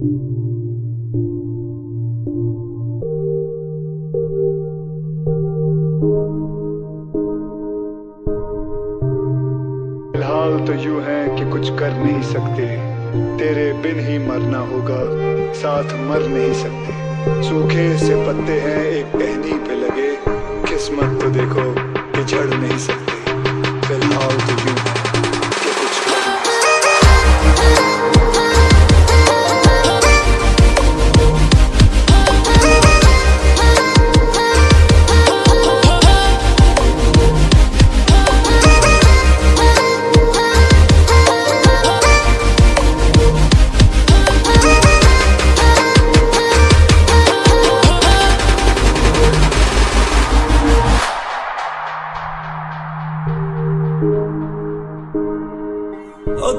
फ़िलहाल तो यू है कि कुछ कर नहीं सकते। तेरे बिन ही मरना होगा, साथ मर नहीं सकते। सूखे से पत्ते हैं, एक टहनी पे लगे। किस्मत तो देखो कि झड़ नहीं सकते। फ़िलहाल तो यू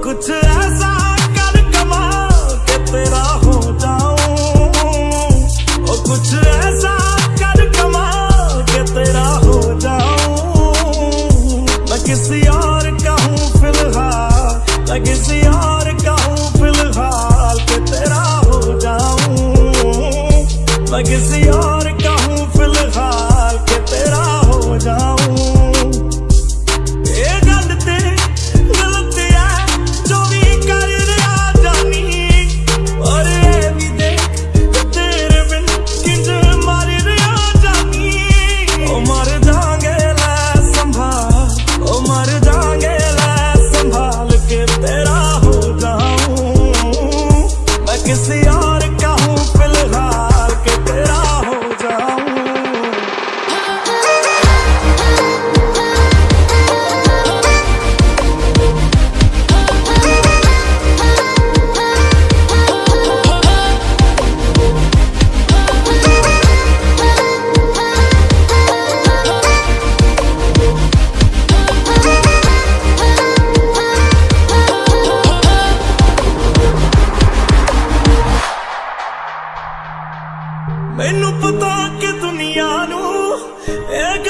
कुछ ऐसा कर कमा के तेरा हो जाऊँ। और कुछ ऐसा कर कमा के तेरा हो जाऊँ। मैं किसी और का हूँ फ़िलहाल, मैं किसी और का हूँ फ़िलहाल के तेरा हो जाऊँ। मैं किसी और ਮੈਨੂੰ ਪਤਾ ਕਿ ਦੁਨੀਆ ਨੂੰ ਇਹ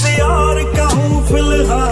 से यार कहूँ फ़िलहाल।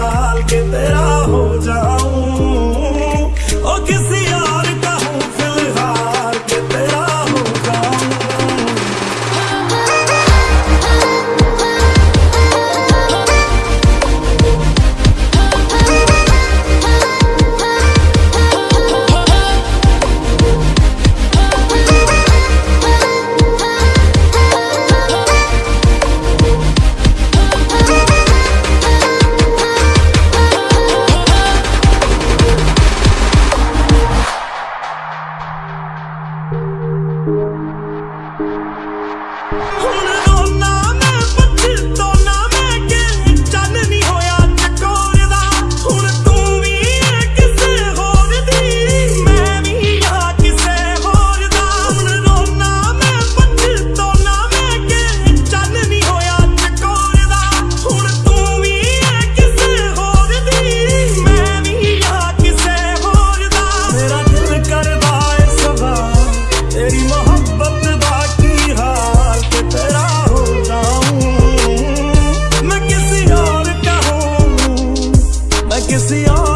can see all